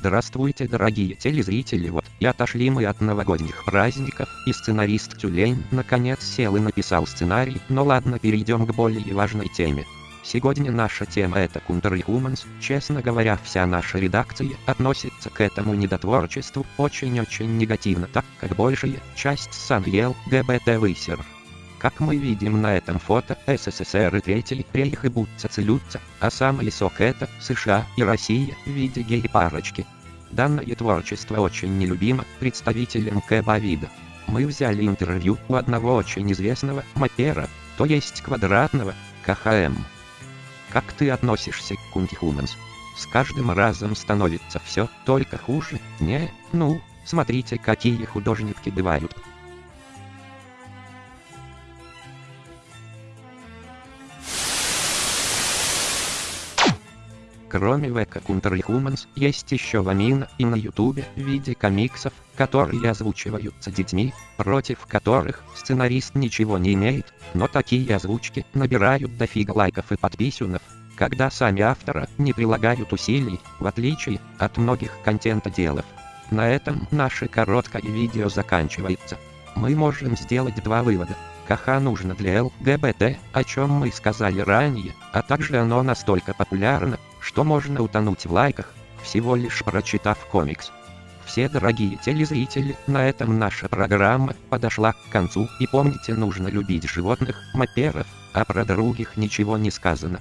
Здравствуйте, дорогие телезрители, вот и отошли мы от новогодних праздников, и сценарист Тюлень наконец сел и написал сценарий, но ладно перейдем к более важной теме. Сегодня наша тема это Counter честно говоря вся наша редакция относится к этому недотворчеству очень-очень негативно, так как большая часть сан ел ГБТ высер. Как мы видим на этом фото, СССР и Третий рейх и будто целются, а самый сок это США и Россия в виде гей-парочки. Данное творчество очень нелюбимо представителям Кэба-вида. Мы взяли интервью у одного очень известного мапера, то есть квадратного, КХМ. Как ты относишься к Кунтихуманс? С каждым разом становится все только хуже, не, ну, смотрите какие художники бывают. Кроме Века и Humans, есть еще Вамина и на ютубе в виде комиксов, которые озвучиваются детьми, против которых сценарист ничего не имеет, но такие озвучки набирают дофига лайков и подписюнов, когда сами автора не прилагают усилий, в отличие от многих контентоделов. На этом наше короткое видео заканчивается. Мы можем сделать два вывода. КХ нужно для ЛГБТ, о чем мы сказали ранее, а также оно настолько популярно, что можно утонуть в лайках, всего лишь прочитав комикс. Все дорогие телезрители, на этом наша программа подошла к концу и помните нужно любить животных, маперов, а про других ничего не сказано.